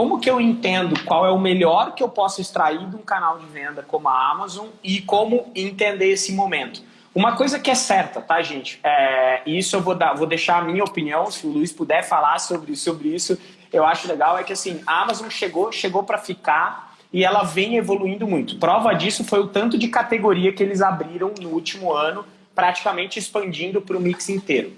como que eu entendo qual é o melhor que eu posso extrair de um canal de venda como a Amazon e como entender esse momento? Uma coisa que é certa, tá, gente? É, isso eu vou, dar, vou deixar a minha opinião, se o Luiz puder falar sobre, sobre isso, eu acho legal, é que assim, a Amazon chegou, chegou para ficar e ela vem evoluindo muito. Prova disso foi o tanto de categoria que eles abriram no último ano, praticamente expandindo para o mix inteiro.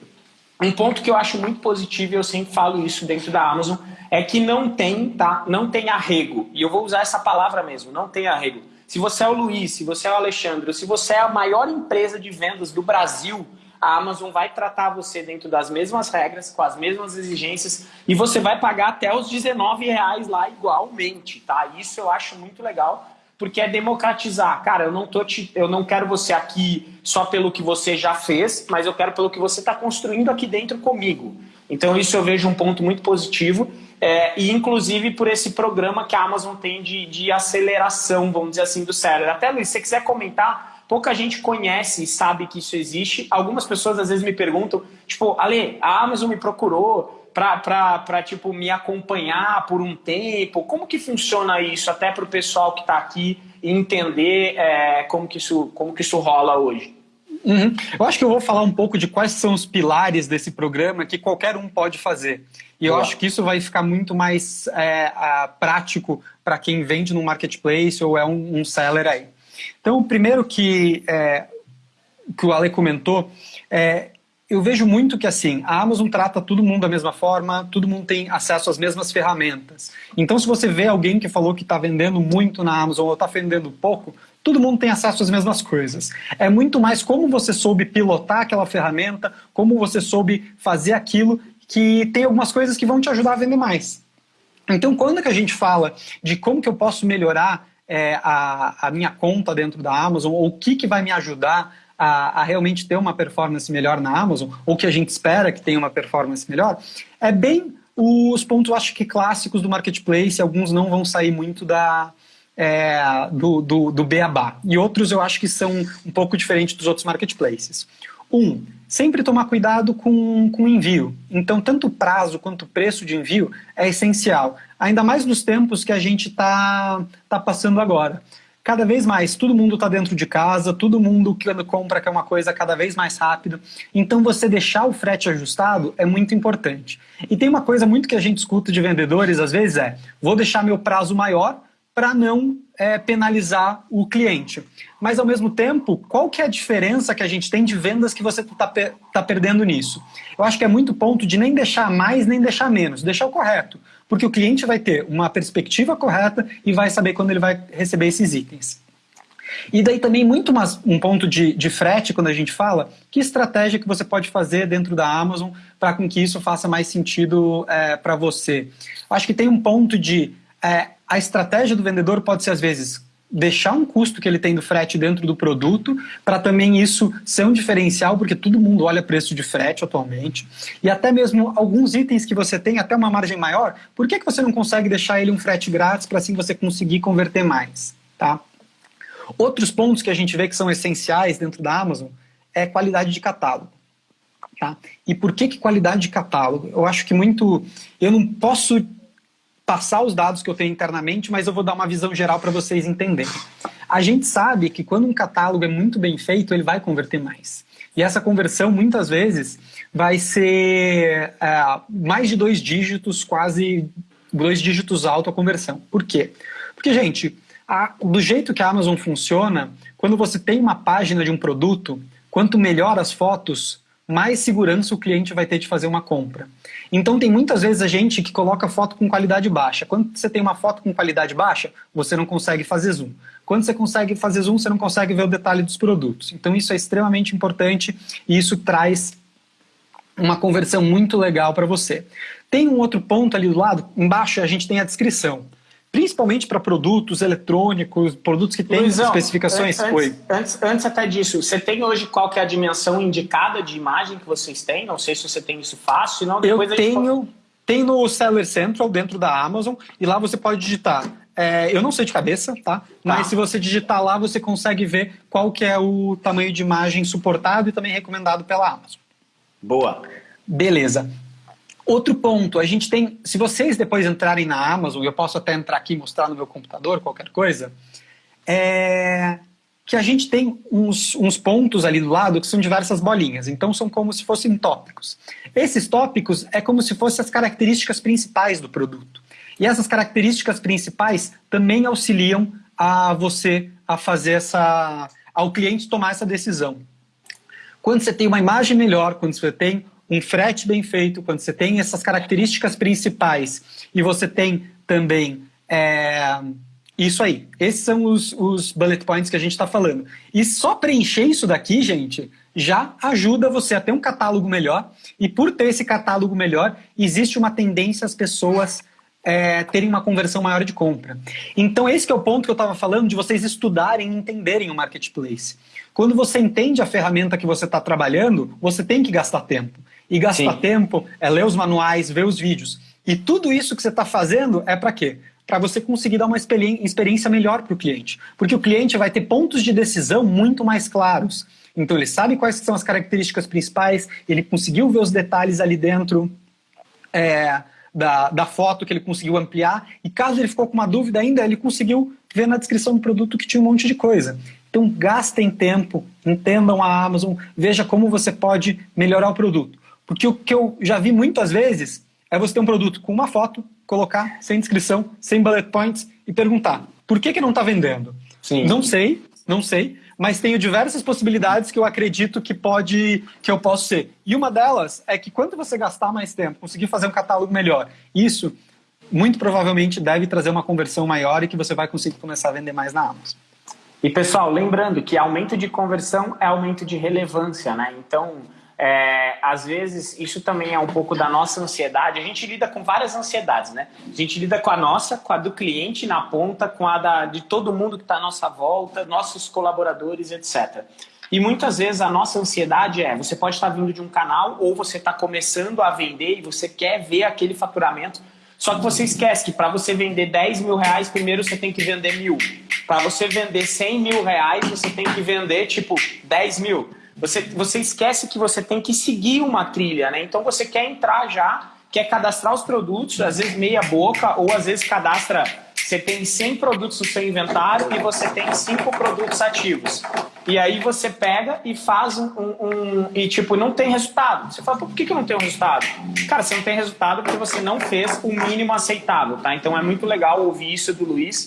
Um ponto que eu acho muito positivo, e eu sempre falo isso dentro da Amazon, é que não tem, tá? Não tem arrego. E eu vou usar essa palavra mesmo, não tem arrego. Se você é o Luiz, se você é o Alexandre, se você é a maior empresa de vendas do Brasil, a Amazon vai tratar você dentro das mesmas regras, com as mesmas exigências, e você vai pagar até os 19 reais lá igualmente, tá? Isso eu acho muito legal, porque é democratizar. Cara, eu não, tô te, eu não quero você aqui só pelo que você já fez, mas eu quero pelo que você está construindo aqui dentro comigo. Então isso eu vejo um ponto muito positivo, é, e inclusive por esse programa que a Amazon tem de, de aceleração, vamos dizer assim, do cérebro. Até, Luiz, se você quiser comentar pouca gente conhece e sabe que isso existe. Algumas pessoas às vezes me perguntam, tipo, Ale, a Amazon me procurou para tipo, me acompanhar por um tempo. Como que funciona isso, até para o pessoal que está aqui entender é, como, que isso, como que isso rola hoje? Uhum. Eu acho que eu vou falar um pouco de quais são os pilares desse programa que qualquer um pode fazer. E eu acho que isso vai ficar muito mais é, prático para quem vende no marketplace ou é um, um seller aí. Então, o primeiro que, é, que o Ale comentou, é, eu vejo muito que assim, a Amazon trata todo mundo da mesma forma, todo mundo tem acesso às mesmas ferramentas. Então, se você vê alguém que falou que está vendendo muito na Amazon ou está vendendo pouco, todo mundo tem acesso às mesmas coisas. É muito mais como você soube pilotar aquela ferramenta, como você soube fazer aquilo, que tem algumas coisas que vão te ajudar a vender mais. Então, quando que a gente fala de como que eu posso melhorar é, a, a, minha conta dentro da Amazon, ou o que, que vai me ajudar a, a, realmente ter uma performance melhor na Amazon, ou que a gente espera que tenha uma performance melhor, é bem os pontos, acho que clássicos do marketplace, alguns não vão sair muito da, é, do, do, do beabá, e outros eu acho que são um pouco diferentes dos outros marketplaces. Um, sempre tomar cuidado com, com o envio. Então, tanto o prazo quanto o preço de envio é essencial. Ainda mais nos tempos que a gente está tá passando agora. Cada vez mais, todo mundo está dentro de casa, todo mundo compra quer uma coisa cada vez mais rápido. Então, você deixar o frete ajustado é muito importante. E tem uma coisa muito que a gente escuta de vendedores, às vezes, é vou deixar meu prazo maior para não é, penalizar o cliente. Mas, ao mesmo tempo, qual que é a diferença que a gente tem de vendas que você está tá perdendo nisso? Eu acho que é muito ponto de nem deixar mais, nem deixar menos, deixar o correto. Porque o cliente vai ter uma perspectiva correta e vai saber quando ele vai receber esses itens. E daí também muito mais um ponto de, de frete, quando a gente fala, que estratégia que você pode fazer dentro da Amazon para com que isso faça mais sentido é, para você. Acho que tem um ponto de é, a estratégia do vendedor pode ser, às vezes, deixar um custo que ele tem do frete dentro do produto, para também isso ser um diferencial, porque todo mundo olha preço de frete atualmente, e até mesmo alguns itens que você tem até uma margem maior, por que, que você não consegue deixar ele um frete grátis para assim você conseguir converter mais? Tá? Outros pontos que a gente vê que são essenciais dentro da Amazon é qualidade de catálogo. Tá? E por que, que qualidade de catálogo? Eu acho que muito... Eu não posso passar os dados que eu tenho internamente, mas eu vou dar uma visão geral para vocês entenderem. A gente sabe que quando um catálogo é muito bem feito, ele vai converter mais. E essa conversão, muitas vezes, vai ser é, mais de dois dígitos, quase dois dígitos alto a conversão. Por quê? Porque, gente, a, do jeito que a Amazon funciona, quando você tem uma página de um produto, quanto melhor as fotos, mais segurança o cliente vai ter de fazer uma compra. Então tem muitas vezes a gente que coloca foto com qualidade baixa. Quando você tem uma foto com qualidade baixa, você não consegue fazer zoom. Quando você consegue fazer zoom, você não consegue ver o detalhe dos produtos. Então isso é extremamente importante e isso traz uma conversão muito legal para você. Tem um outro ponto ali do lado, embaixo a gente tem a descrição principalmente para produtos eletrônicos, produtos que têm Luizão, especificações. Antes, antes, antes, até disso, você tem hoje qual que é a dimensão indicada de imagem que vocês têm? Não sei se você tem isso fácil, senão depois Eu tenho, tem no Seller Central dentro da Amazon e lá você pode digitar. É, eu não sei de cabeça, tá? tá? Mas se você digitar lá, você consegue ver qual que é o tamanho de imagem suportado e também recomendado pela Amazon. Boa. Beleza. Outro ponto, a gente tem, se vocês depois entrarem na Amazon, eu posso até entrar aqui e mostrar no meu computador, qualquer coisa, é que a gente tem uns, uns pontos ali do lado que são diversas bolinhas, então são como se fossem tópicos. Esses tópicos é como se fossem as características principais do produto. E essas características principais também auxiliam a você a fazer essa, ao cliente tomar essa decisão. Quando você tem uma imagem melhor, quando você tem um frete bem feito, quando você tem essas características principais e você tem também é, isso aí. Esses são os, os bullet points que a gente está falando. E só preencher isso daqui, gente, já ajuda você a ter um catálogo melhor. E por ter esse catálogo melhor, existe uma tendência às pessoas é, terem uma conversão maior de compra. Então esse é o ponto que eu estava falando de vocês estudarem e entenderem o marketplace. Quando você entende a ferramenta que você está trabalhando, você tem que gastar tempo. E gastar Sim. tempo é ler os manuais, ver os vídeos. E tudo isso que você está fazendo é para quê? Para você conseguir dar uma experiência melhor para o cliente. Porque o cliente vai ter pontos de decisão muito mais claros. Então ele sabe quais são as características principais, ele conseguiu ver os detalhes ali dentro. É, da, da foto que ele conseguiu ampliar, e caso ele ficou com uma dúvida ainda, ele conseguiu ver na descrição do produto que tinha um monte de coisa. Então gastem tempo, entendam a Amazon, veja como você pode melhorar o produto. Porque o que eu já vi muitas vezes é você ter um produto com uma foto, colocar sem descrição, sem bullet points e perguntar, por que, que não está vendendo? Sim. Não sei, não sei, mas tenho diversas possibilidades que eu acredito que pode, que eu posso ser. E uma delas é que quando você gastar mais tempo, conseguir fazer um catálogo melhor, isso muito provavelmente deve trazer uma conversão maior e que você vai conseguir começar a vender mais na Amazon. E pessoal, lembrando que aumento de conversão é aumento de relevância, né? Então, é, às vezes, isso também é um pouco da nossa ansiedade. A gente lida com várias ansiedades, né? A gente lida com a nossa, com a do cliente na ponta, com a da, de todo mundo que está à nossa volta, nossos colaboradores, etc. E muitas vezes a nossa ansiedade é: você pode estar vindo de um canal ou você está começando a vender e você quer ver aquele faturamento. Só que você esquece que para você vender 10 mil reais, primeiro você tem que vender mil. Para você vender 100 mil reais, você tem que vender tipo 10 mil. Você, você esquece que você tem que seguir uma trilha, né? Então você quer entrar já, quer cadastrar os produtos, às vezes meia boca, ou às vezes cadastra, você tem 100 produtos no seu inventário e você tem 5 produtos ativos. E aí você pega e faz um, um, um, e tipo, não tem resultado. Você fala, por que, que não tem um resultado? Cara, você não tem resultado porque você não fez o mínimo aceitável, tá? Então é muito legal ouvir isso do Luiz